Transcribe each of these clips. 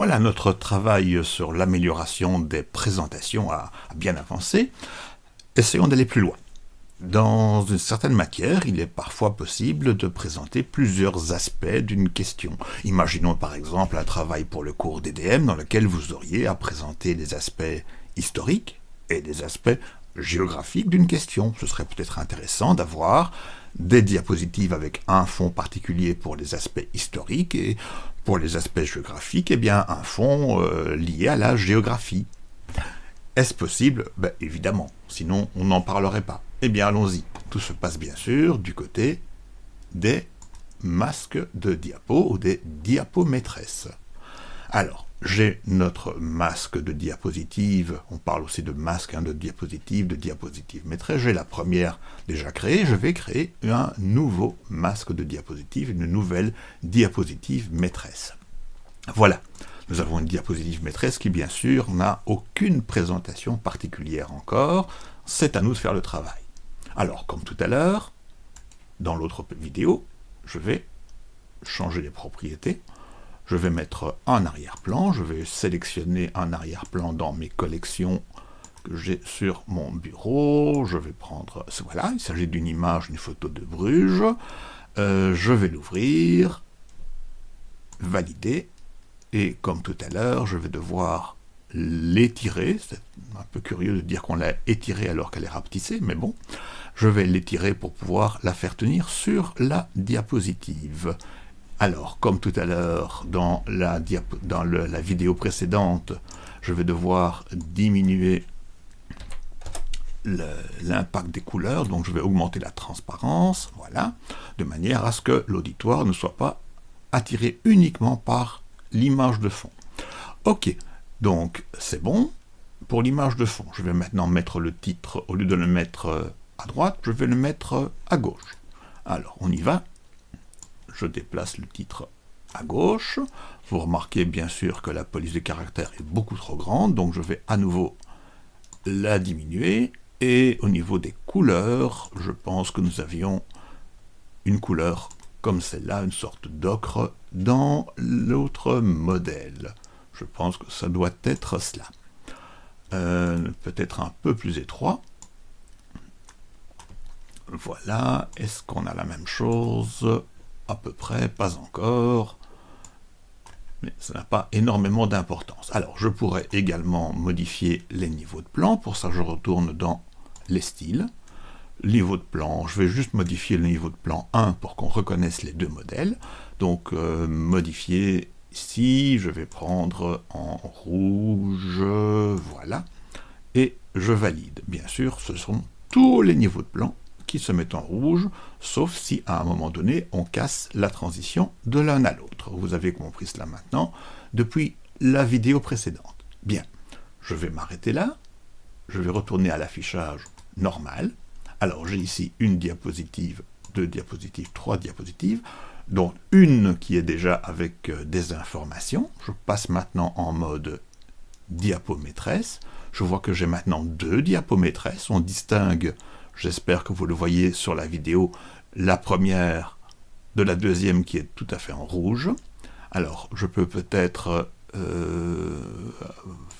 Voilà, notre travail sur l'amélioration des présentations a, bien avancé. Essayons d'aller plus loin. Dans une certaine matière, il est parfois possible de présenter plusieurs aspects d'une question. Imaginons par exemple un travail pour le cours DDM dans lequel vous auriez à présenter des aspects historiques et des aspects géographiques d'une question. Ce serait peut-être intéressant d'avoir des diapositives avec un fond particulier pour les aspects historiques et pour les aspects géographiques, eh bien, un fond euh, lié à la géographie. Est-ce possible? Ben, Évidemment, sinon on n'en parlerait pas. Eh bien, allons-y. Tout se passe bien sûr du côté des masques de diapo ou des diapos maîtresses. Alors, j'ai notre masque de diapositive, on parle aussi de masque hein, de diapositive, de diapositive. Maîtresse, j'ai la première déjà créée, je vais créer un nouveau masque de diapositive, une nouvelle diapositive maîtresse. Voilà, nous avons une diapositive maîtresse qui bien sûr n'a aucune présentation particulière encore, c'est à nous de faire le travail. Alors, comme tout à l'heure, dans l'autre vidéo, je vais changer les propriétés, je vais mettre un arrière-plan, je vais sélectionner un arrière-plan dans mes collections que j'ai sur mon bureau, je vais prendre, voilà, il s'agit d'une image, une photo de Bruges, euh, je vais l'ouvrir, valider, et comme tout à l'heure, je vais devoir l'étirer, c'est un peu curieux de dire qu'on l'a étirée alors qu'elle est rapetissée, mais bon, je vais l'étirer pour pouvoir la faire tenir sur la diapositive. Alors, comme tout à l'heure, dans, la, vidéo précédente, je vais devoir diminuer l'impact des couleurs, donc je vais augmenter la transparence, voilà, de manière à ce que l'auditoire ne soit pas attiré uniquement par l'image de fond. Ok, donc c'est bon. Pour l'image de fond, je vais maintenant mettre le titre, au lieu de le mettre à droite, je vais le mettre à gauche. Alors, on y va je déplace le titre à gauche. Vous remarquez bien sûr que la police de caractère est beaucoup trop grande, donc je vais à nouveau la diminuer. Et au niveau des couleurs, je pense que nous avions une couleur comme celle-là, une sorte d'ocre, dans l'autre modèle. Je pense que ça doit être cela. Euh, peut-être un peu plus étroit. Voilà, est-ce qu'on a la même chose? À peu près, pas encore, mais ça n'a pas énormément d'importance. Alors, je pourrais également modifier les niveaux de plan, pour ça je retourne dans les styles, niveau de plan, je vais juste modifier le niveau de plan 1 pour qu'on reconnaisse les deux modèles, donc euh, modifier ici, je vais prendre en rouge, voilà, et je valide. Bien sûr, ce sont tous les niveaux de plan qui se met en rouge, sauf si à un moment donné on casse la transition de l'un à l'autre. Vous avez compris cela maintenant depuis la vidéo précédente. Bien, je vais m'arrêter là, je vais retourner à l'affichage normal. Alors j'ai ici une diapositive, deux diapositives, trois diapositives, dont une qui est déjà avec euh, des informations. Je passe maintenant en mode diapo maîtresse. Je vois que j'ai maintenant deux diapos maîtresses. On distingue J'espère que vous le voyez sur la vidéo, la première de la deuxième qui est tout à fait en rouge. Alors, je peux peut-être euh,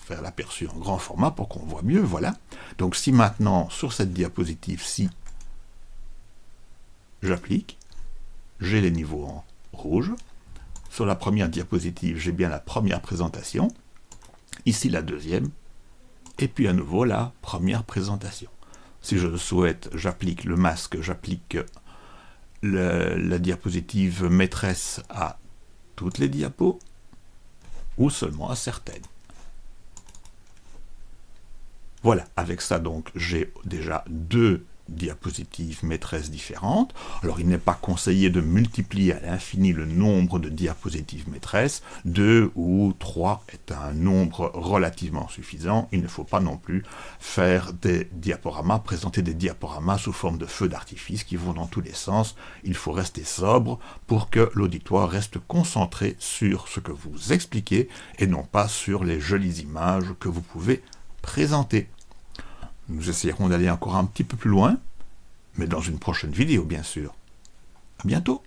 faire l'aperçu en grand format pour qu'on voit mieux, voilà. Donc si maintenant, sur cette diapositive-ci, j'applique, j'ai les niveaux en rouge. Sur la première diapositive, j'ai bien la première présentation. Ici, la deuxième. Et puis à nouveau, la première présentation. Si je le souhaite, j'applique le masque, j'applique la diapositive maîtresse à toutes les diapos, ou seulement à certaines. Voilà, avec ça donc j'ai déjà deux diapositives maîtresses différentes. Alors il n'est pas conseillé de multiplier à l'infini le nombre de diapositives maîtresses. Deux ou trois est un nombre relativement suffisant. Il ne faut pas non plus faire des diaporamas, présenter des diaporamas sous forme de feux d'artifice qui vont dans tous les sens. Il faut rester sobre pour que l'auditoire reste concentré sur ce que vous expliquez et non pas sur les jolies images que vous pouvez présenter. Nous essayerons d'aller encore un petit peu plus loin, mais dans une prochaine vidéo, bien sûr. À bientôt